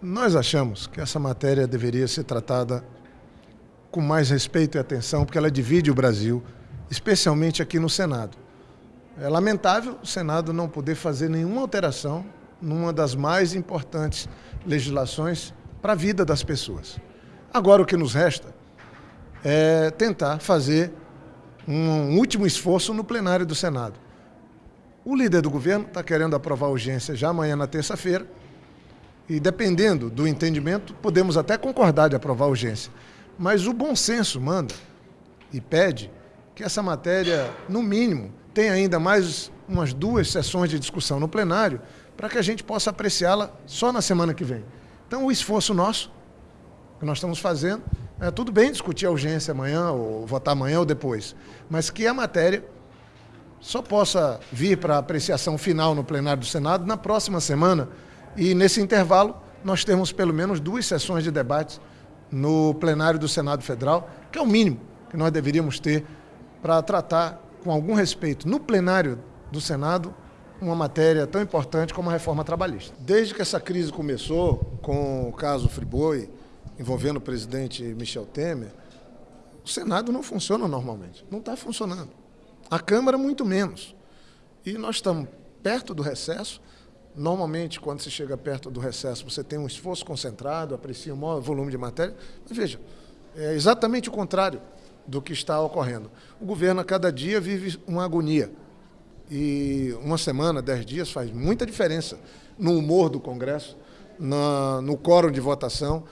Nós achamos que essa matéria deveria ser tratada com mais respeito e atenção, porque ela divide o Brasil, especialmente aqui no Senado. É lamentável o Senado não poder fazer nenhuma alteração numa das mais importantes legislações para a vida das pessoas. Agora o que nos resta é tentar fazer um último esforço no plenário do Senado. O líder do governo está querendo aprovar a urgência já amanhã na terça-feira e dependendo do entendimento, podemos até concordar de aprovar a urgência. Mas o bom senso manda e pede que essa matéria, no mínimo, tenha ainda mais umas duas sessões de discussão no plenário para que a gente possa apreciá-la só na semana que vem. Então, o esforço nosso, que nós estamos fazendo, é tudo bem discutir a urgência amanhã, ou votar amanhã ou depois, mas que a matéria só possa vir para apreciação final no plenário do Senado na próxima semana, e nesse intervalo, nós temos pelo menos duas sessões de debates no plenário do Senado Federal, que é o mínimo que nós deveríamos ter para tratar com algum respeito no plenário do Senado uma matéria tão importante como a reforma trabalhista. Desde que essa crise começou, com o caso Friboi, envolvendo o presidente Michel Temer, o Senado não funciona normalmente, não está funcionando. A Câmara, muito menos. E nós estamos perto do recesso, Normalmente, quando se chega perto do recesso, você tem um esforço concentrado, aprecia um maior volume de matéria. Mas veja, é exatamente o contrário do que está ocorrendo. O governo, a cada dia, vive uma agonia. E uma semana, dez dias, faz muita diferença no humor do Congresso, na, no quórum de votação.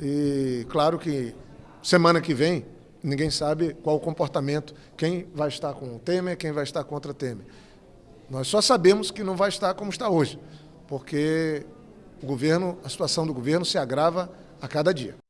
E claro que semana que vem, ninguém sabe qual o comportamento, quem vai estar com o Temer, quem vai estar contra Temer. Nós só sabemos que não vai estar como está hoje, porque o governo, a situação do governo se agrava a cada dia.